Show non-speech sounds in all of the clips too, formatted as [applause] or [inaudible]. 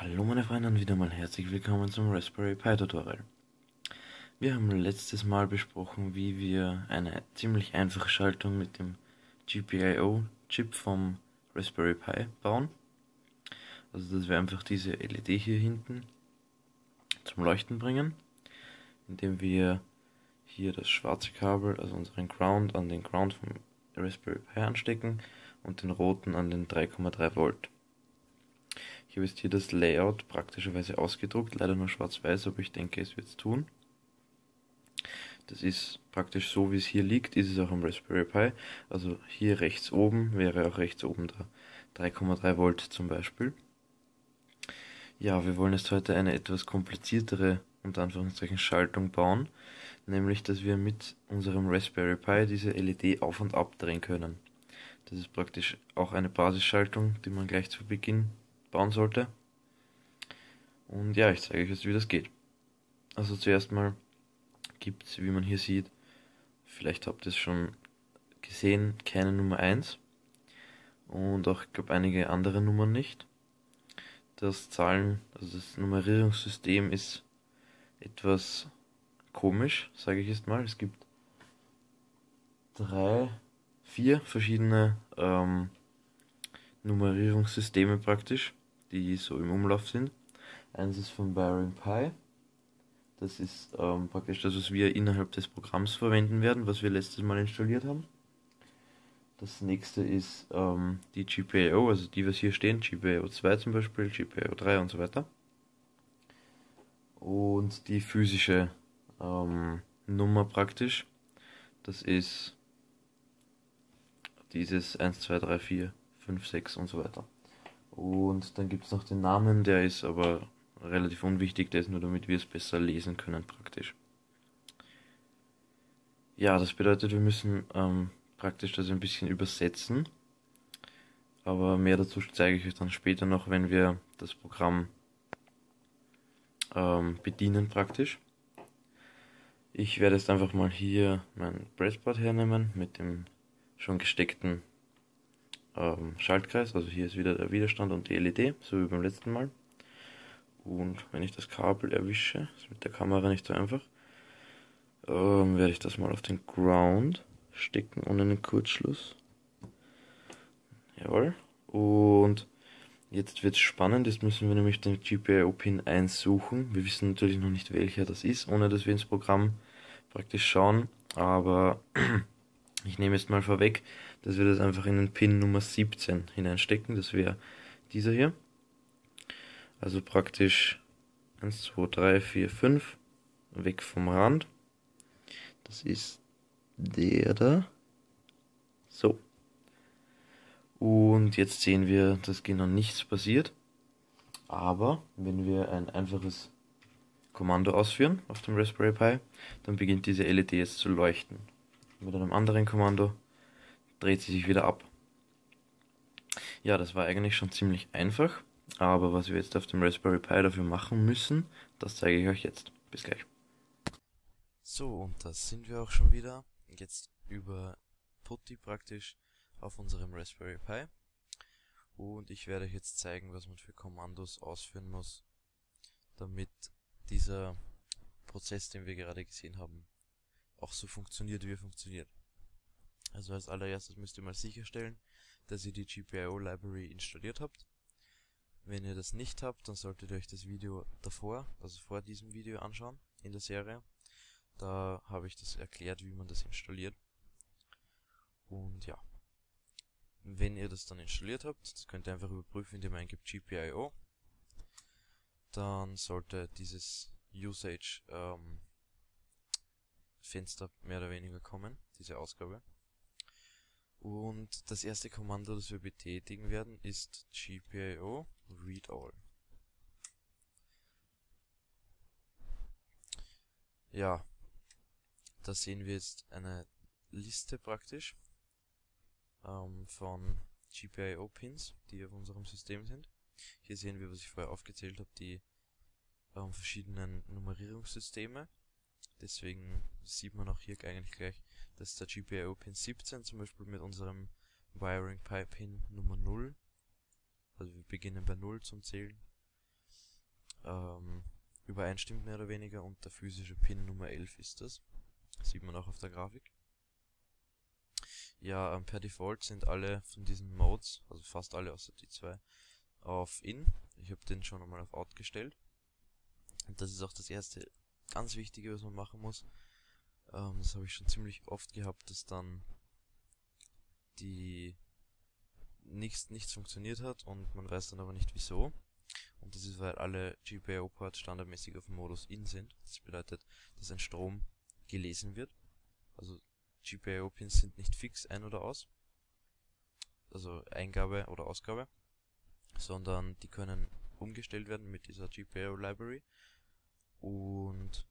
Hallo meine Freunde und wieder mal herzlich willkommen zum Raspberry Pi Tutorial. Wir haben letztes Mal besprochen, wie wir eine ziemlich einfache Schaltung mit dem GPIO Chip vom Raspberry Pi bauen. Also dass wir einfach diese LED hier hinten zum Leuchten bringen, indem wir hier das schwarze Kabel, also unseren Ground, an den Ground vom Raspberry Pi anstecken und den roten an den 3,3 Volt. Ich habe jetzt hier das Layout praktischerweise ausgedruckt, leider nur schwarz-weiß, aber ich denke, es wird es tun. Das ist praktisch so, wie es hier liegt, ist es auch am Raspberry Pi. Also hier rechts oben wäre auch rechts oben da 3,3 Volt zum Beispiel. Ja, wir wollen jetzt heute eine etwas kompliziertere, unter Anführungszeichen, Schaltung bauen. Nämlich, dass wir mit unserem Raspberry Pi diese LED auf und ab drehen können. Das ist praktisch auch eine Basisschaltung, die man gleich zu Beginn bauen sollte. Und ja, ich zeige euch jetzt, wie das geht. Also zuerst mal gibt es, wie man hier sieht, vielleicht habt ihr es schon gesehen, keine Nummer 1. Und auch, ich glaube, einige andere Nummern nicht. Das Zahlen, also das Nummerierungssystem ist etwas komisch, sage ich jetzt mal. Es gibt drei, vier verschiedene ähm, Nummerierungssysteme praktisch die so im Umlauf sind. Eins ist von Byron Pi. Das ist ähm, praktisch das, was wir innerhalb des Programms verwenden werden, was wir letztes Mal installiert haben. Das nächste ist ähm, die GPIO, also die, was hier stehen, GPIO 2 zum Beispiel, GPIO 3 und so weiter. Und die physische ähm, Nummer praktisch, das ist dieses 1, 2, 3, 4, 5, 6 und so weiter. Und dann gibt es noch den Namen, der ist aber relativ unwichtig, der ist nur damit wir es besser lesen können praktisch. Ja, das bedeutet, wir müssen ähm, praktisch das ein bisschen übersetzen. Aber mehr dazu zeige ich euch dann später noch, wenn wir das Programm ähm, bedienen praktisch. Ich werde jetzt einfach mal hier mein Breadboard hernehmen mit dem schon gesteckten ähm, Schaltkreis. Also hier ist wieder der Widerstand und die LED, so wie beim letzten Mal. Und wenn ich das Kabel erwische, ist mit der Kamera nicht so einfach, ähm, werde ich das mal auf den Ground stecken ohne einen Kurzschluss. Jawohl. Und jetzt wird es spannend, jetzt müssen wir nämlich den GPIO-Pin 1 suchen. Wir wissen natürlich noch nicht welcher das ist, ohne dass wir ins Programm praktisch schauen. Aber [clears throat] ich nehme jetzt mal vorweg, dass wir das einfach in den Pin Nummer 17 hineinstecken. Das wäre dieser hier. Also praktisch 1, 2, 3, 4, 5 weg vom Rand. Das ist der da. So. Und jetzt sehen wir, dass genau nichts passiert. Aber wenn wir ein einfaches Kommando ausführen auf dem Raspberry Pi, dann beginnt diese LED jetzt zu leuchten. Mit einem anderen Kommando dreht sie sich wieder ab. Ja, das war eigentlich schon ziemlich einfach, aber was wir jetzt auf dem Raspberry Pi dafür machen müssen, das zeige ich euch jetzt. Bis gleich. So, und da sind wir auch schon wieder. Jetzt über Putty praktisch auf unserem Raspberry Pi. Und ich werde euch jetzt zeigen, was man für Kommandos ausführen muss, damit dieser Prozess, den wir gerade gesehen haben, auch so funktioniert, wie er funktioniert. Also als allererstes müsst ihr mal sicherstellen, dass ihr die GPIO Library installiert habt. Wenn ihr das nicht habt, dann solltet ihr euch das Video davor, also vor diesem Video anschauen, in der Serie. Da habe ich das erklärt, wie man das installiert. Und ja. Wenn ihr das dann installiert habt, das könnt ihr einfach überprüfen, indem ihr eingibt GPIO. Dann sollte dieses Usage ähm, Fenster mehr oder weniger kommen, diese Ausgabe. Und das erste Kommando, das wir betätigen werden, ist gpio read all. Ja, da sehen wir jetzt eine Liste praktisch ähm, von GPIO-Pins, die auf unserem System sind. Hier sehen wir, was ich vorher aufgezählt habe, die ähm, verschiedenen Nummerierungssysteme. Deswegen sieht man auch hier eigentlich gleich, dass der GPIO Pin 17 zum Beispiel mit unserem Wiring Pi Pin Nummer 0, also wir beginnen bei 0 zum Zählen, ähm, übereinstimmt mehr oder weniger und der physische Pin Nummer 11 ist das. Sieht man auch auf der Grafik. Ja, ähm, per Default sind alle von diesen Modes, also fast alle außer die zwei, auf In. Ich habe den schon einmal auf Out gestellt. Und das ist auch das erste ganz Wichtige, was man machen muss. Ähm, das habe ich schon ziemlich oft gehabt, dass dann die nichts, nichts funktioniert hat und man weiß dann aber nicht wieso. Und das ist, weil alle GPIO-Ports standardmäßig auf dem Modus In sind. Das bedeutet, dass ein Strom gelesen wird. Also GPIO-Pins sind nicht fix ein- oder aus. Also Eingabe oder Ausgabe. Sondern die können umgestellt werden mit dieser GPIO-Library. Und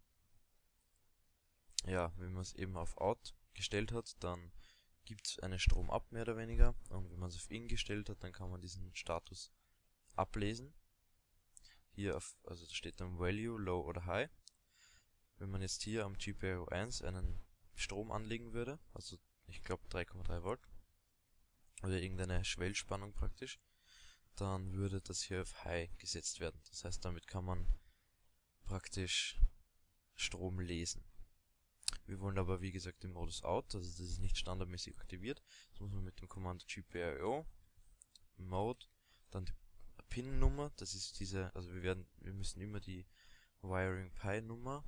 ja, wenn man es eben auf Out gestellt hat, dann gibt es einen Strom ab, mehr oder weniger. Und wenn man es auf In gestellt hat, dann kann man diesen Status ablesen. Hier auf, also da steht dann Value, Low oder High. Wenn man jetzt hier am GPIO 1 einen Strom anlegen würde, also ich glaube 3,3 Volt, oder irgendeine Schwellspannung praktisch, dann würde das hier auf High gesetzt werden. Das heißt, damit kann man praktisch Strom lesen. Wir wollen aber wie gesagt den Modus Out, also das ist nicht standardmäßig aktiviert. Das muss man mit dem Kommando GPIO Mode, dann die PIN-Nummer, das ist diese, also wir werden, wir müssen immer die Wiring Pi Nummer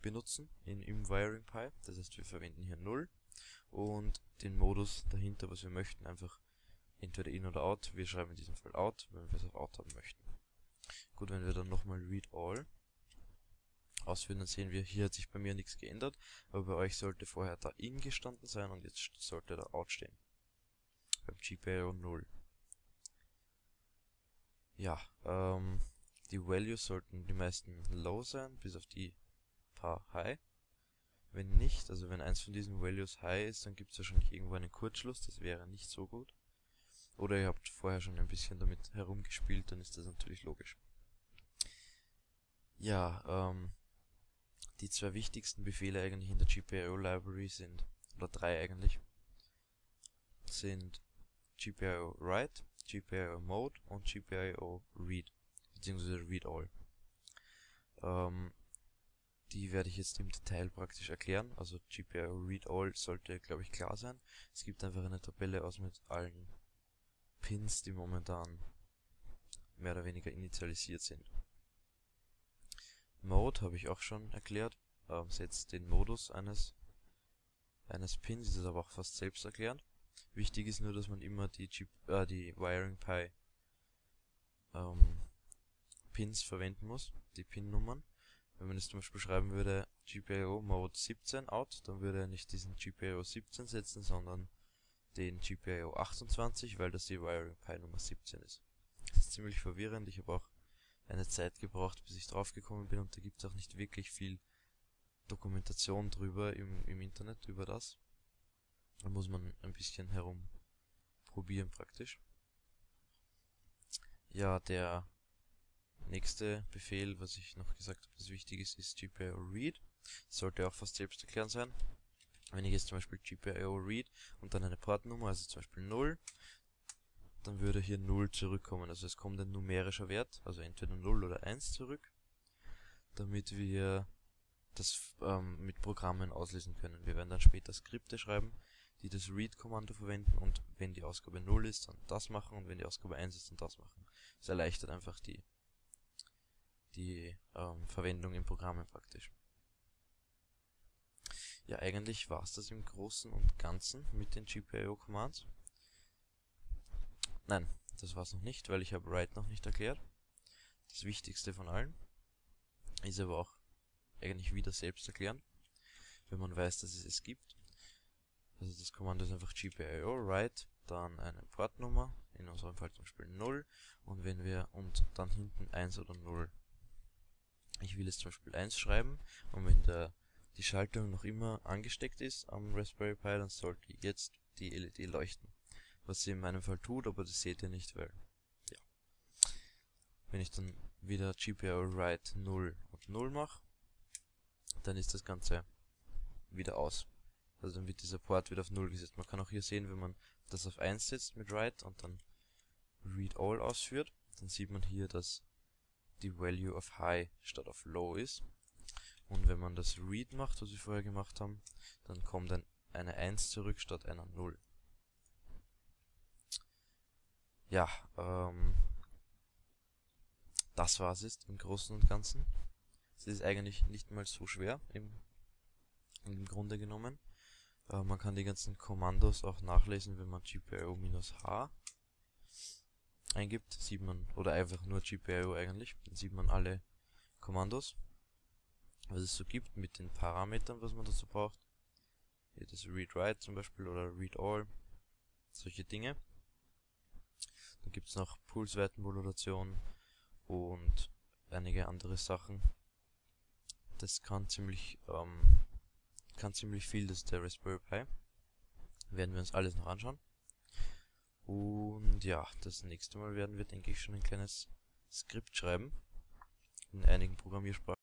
benutzen in, im Wiring Pi. Das heißt, wir verwenden hier 0 und den Modus dahinter, was wir möchten, einfach entweder in oder out. Wir schreiben in diesem Fall out, wenn wir es auf out haben möchten. Gut, wenn wir dann nochmal read all ausführen, dann sehen wir, hier hat sich bei mir nichts geändert, aber bei euch sollte vorher da in gestanden sein und jetzt sollte da out stehen. Beim GPIO 0. Ja, ähm, die Values sollten die meisten low sein, bis auf die paar high. Wenn nicht, also wenn eins von diesen Values high ist, dann gibt es wahrscheinlich irgendwo einen Kurzschluss, das wäre nicht so gut. Oder ihr habt vorher schon ein bisschen damit herumgespielt, dann ist das natürlich logisch. Ja, ähm, die zwei wichtigsten Befehle eigentlich in der GPIO Library sind, oder drei eigentlich, sind GPIO Write, GPIO Mode und GPIO Read, beziehungsweise Read All. Ähm, die werde ich jetzt im Detail praktisch erklären. Also GPIO Read All sollte, glaube ich, klar sein. Es gibt einfach eine Tabelle aus mit allen Pins, die momentan mehr oder weniger initialisiert sind. Mode habe ich auch schon erklärt. Ähm, setzt den Modus eines eines Pins, ist aber auch fast selbst erklärend. Wichtig ist nur, dass man immer die, Chip, äh, die Wiring Pi ähm, Pins verwenden muss, die Pin-Nummern. Wenn man jetzt zum Beispiel schreiben würde GPIO Mode 17 out, dann würde er nicht diesen GPIO 17 setzen, sondern den GPIO 28, weil das die Wiring Pi Nummer 17 ist. Das ist ziemlich verwirrend, ich habe auch eine Zeit gebraucht, bis ich draufgekommen bin und da gibt es auch nicht wirklich viel Dokumentation drüber im, im Internet über das. Da muss man ein bisschen herum probieren praktisch. Ja, der nächste Befehl, was ich noch gesagt habe, das wichtig ist, ist GPIO read. Das sollte auch fast selbst erklären sein. Wenn ich jetzt zum Beispiel GPIO read und dann eine Portnummer, also zum Beispiel 0, dann würde hier 0 zurückkommen. Also es kommt ein numerischer Wert, also entweder 0 oder 1 zurück, damit wir das ähm, mit Programmen auslesen können. Wir werden dann später Skripte schreiben, die das Read-Kommando verwenden und wenn die Ausgabe 0 ist, dann das machen und wenn die Ausgabe 1 ist, dann das machen. Das erleichtert einfach die, die ähm, Verwendung in Programmen praktisch. Ja, eigentlich war es das im Großen und Ganzen mit den GPIO-Commands. Nein, das war es noch nicht, weil ich habe Write noch nicht erklärt. Das Wichtigste von allen ist aber auch eigentlich wieder selbst erklären, wenn man weiß, dass es es gibt. Also das Kommando ist einfach gpio write, dann eine Portnummer, in unserem Fall zum Beispiel 0 und wenn wir und dann hinten 1 oder 0. Ich will jetzt zum Beispiel 1 schreiben und wenn der, die Schaltung noch immer angesteckt ist am Raspberry Pi, dann sollte jetzt die LED leuchten. Was sie in meinem Fall tut, aber das seht ihr nicht, weil, ja. Wenn ich dann wieder GPIO write 0 und 0 mache, dann ist das Ganze wieder aus. Also dann wird dieser Port wieder auf 0 gesetzt. Man kann auch hier sehen, wenn man das auf 1 setzt mit Write und dann Read All ausführt, dann sieht man hier, dass die Value auf High statt auf Low ist. Und wenn man das Read macht, was wir vorher gemacht haben, dann kommt dann eine 1 zurück statt einer 0. Ja, ähm, das war's jetzt im Großen und Ganzen. Es ist eigentlich nicht mal so schwer im, im Grunde genommen. Äh, man kann die ganzen Kommandos auch nachlesen, wenn man GPIO-H eingibt, sieht man, oder einfach nur GPIO eigentlich, dann sieht man alle Kommandos, was es so gibt mit den Parametern, was man dazu braucht. Hier das Read-Write zum Beispiel oder Read-All, solche Dinge. Gibt es noch Pulsweitenmodulation und einige andere Sachen. Das kann ziemlich, ähm, kann ziemlich viel, das ist der Raspberry Pi. Werden wir uns alles noch anschauen. Und ja, das nächste Mal werden wir, denke ich, schon ein kleines Skript schreiben. In einigen Programmiersprachen.